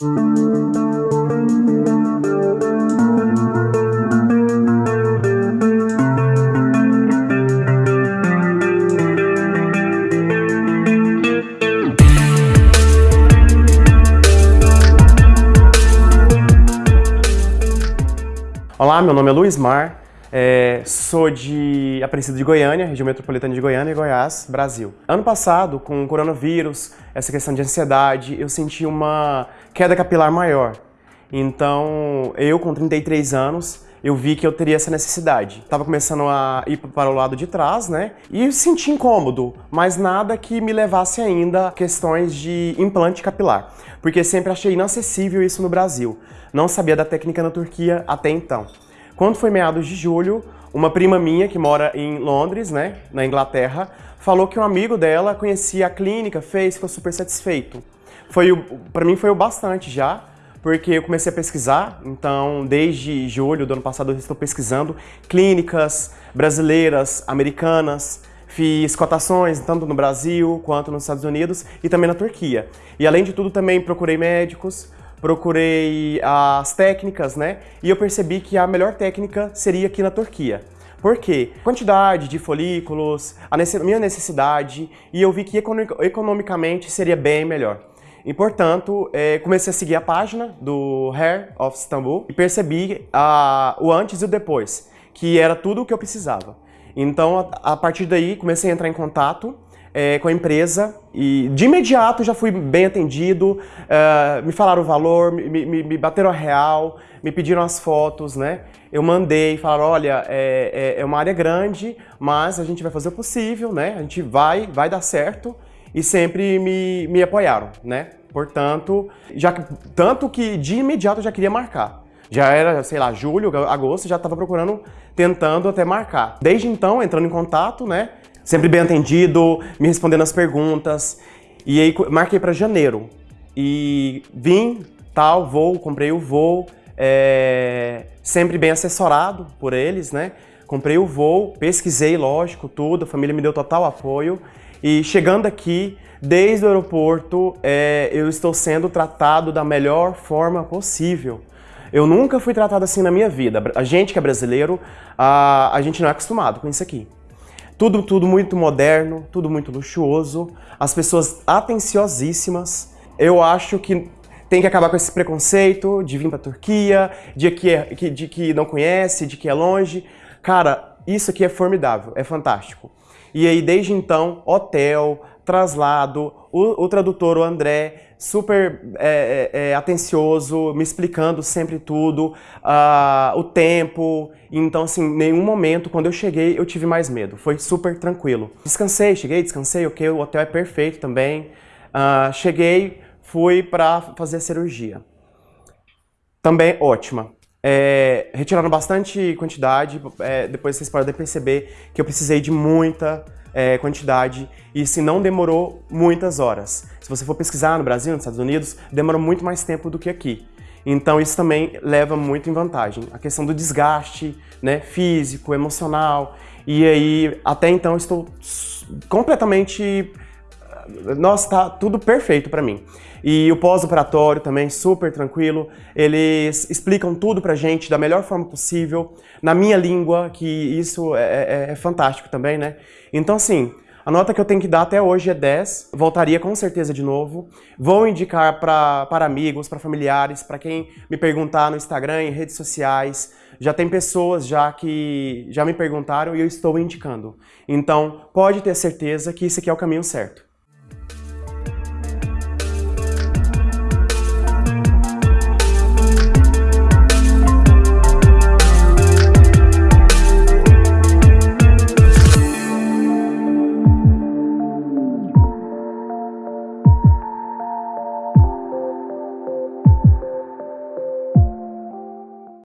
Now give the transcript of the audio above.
Olá, meu nome é Luiz Mar, é, sou de Aparecida de Goiânia, região metropolitana de Goiânia e Goiás, Brasil. Ano passado, com o coronavírus, essa questão de ansiedade, eu senti uma queda capilar maior. Então, eu com 33 anos, eu vi que eu teria essa necessidade. Tava começando a ir para o lado de trás, né? E senti incômodo, mas nada que me levasse ainda a questões de implante capilar. Porque sempre achei inacessível isso no Brasil. Não sabia da técnica na Turquia até então. Quando foi meados de julho, uma prima minha que mora em Londres, né, na Inglaterra, falou que um amigo dela conhecia a clínica, fez, ficou super satisfeito. Foi para mim foi o bastante já, porque eu comecei a pesquisar, então desde julho do ano passado eu estou pesquisando clínicas brasileiras, americanas, fiz cotações tanto no Brasil quanto nos Estados Unidos e também na Turquia. E além de tudo também procurei médicos, procurei as técnicas, né? E eu percebi que a melhor técnica seria aqui na Turquia. Por quê? Quantidade de folículos, a minha necessidade, e eu vi que economicamente seria bem melhor. E, portanto, é, comecei a seguir a página do Hair of Istanbul e percebi a, o antes e o depois, que era tudo o que eu precisava. Então, a, a partir daí, comecei a entrar em contato é, com a empresa e de imediato já fui bem atendido, uh, me falaram o valor, me, me, me, bateram a real, me pediram as fotos, né? Eu mandei, falaram, olha, é, é, é, uma área grande, mas a gente vai fazer o possível, né? A gente vai, vai dar certo e sempre me, me apoiaram, né? Portanto, já, tanto que de imediato eu já queria marcar. Já era, sei lá, julho, agosto, já estava procurando, tentando até marcar. Desde então, entrando em contato, né? Sempre bem atendido, me respondendo as perguntas. E aí marquei para janeiro. E vim, tal, voo, comprei o voo, é, sempre bem assessorado por eles, né? Comprei o voo, pesquisei, lógico, tudo, a família me deu total apoio. E chegando aqui, desde o aeroporto, é, eu estou sendo tratado da melhor forma possível. Eu nunca fui tratado assim na minha vida. A gente que é brasileiro, a, a gente não é acostumado com isso aqui. Tudo, tudo muito moderno, tudo muito luxuoso, as pessoas atenciosíssimas. Eu acho que tem que acabar com esse preconceito de vir pra Turquia, de que, é, de que não conhece, de que é longe. Cara, isso aqui é formidável, é fantástico. E aí, desde então, hotel, traslado, o, o tradutor, o André, super é, é, é, atencioso, me explicando sempre tudo, uh, o tempo. Então, assim, nenhum momento, quando eu cheguei, eu tive mais medo. Foi super tranquilo. Descansei, cheguei, descansei, ok, o hotel é perfeito também. Uh, cheguei, fui para fazer a cirurgia. Também ótima. É, retiraram bastante quantidade, é, depois vocês podem perceber que eu precisei de muita é, quantidade e se não demorou muitas horas. Se você for pesquisar no Brasil, nos Estados Unidos, demorou muito mais tempo do que aqui. Então isso também leva muito em vantagem. A questão do desgaste né, físico, emocional. E aí, até então, estou completamente nossa, tá tudo perfeito para mim. E o pós-operatório também, super tranquilo. Eles explicam tudo pra gente da melhor forma possível, na minha língua, que isso é, é, é fantástico também, né? Então, assim, a nota que eu tenho que dar até hoje é 10, voltaria com certeza de novo. Vou indicar pra, para amigos, para familiares, para quem me perguntar no Instagram, em redes sociais. Já tem pessoas já que já me perguntaram e eu estou indicando. Então, pode ter certeza que esse aqui é o caminho certo.